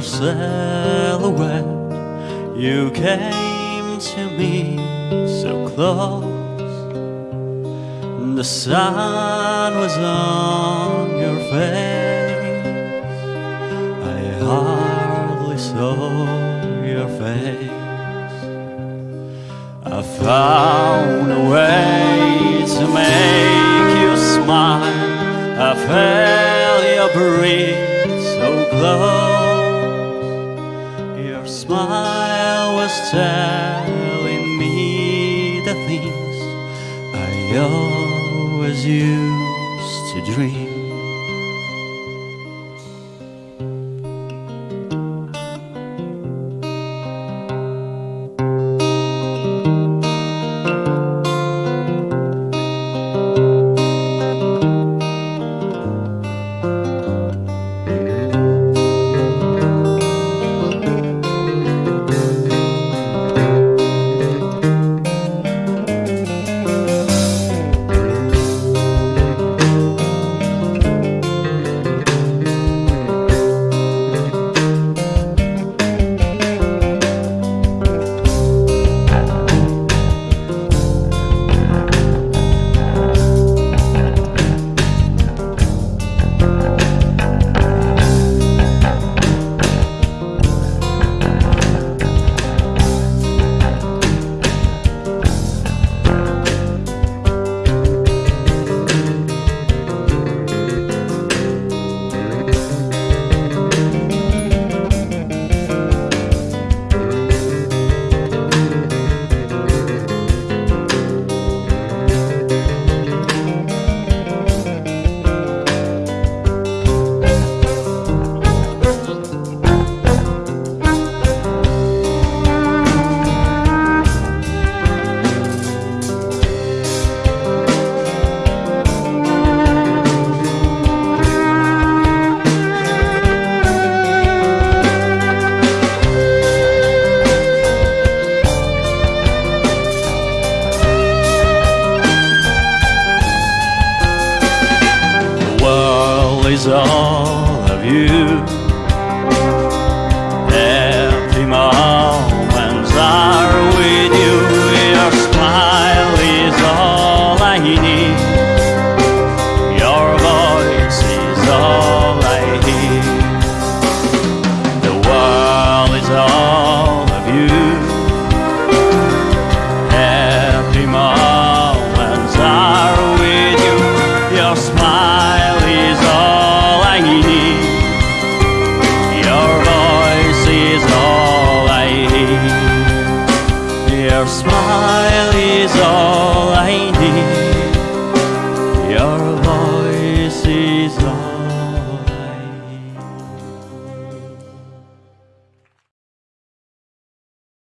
silhouette. You came to me so close. The sun was on your face. I hardly saw your face. I found a way smile was telling me the things I always used to dream. All of you. smile is all I need.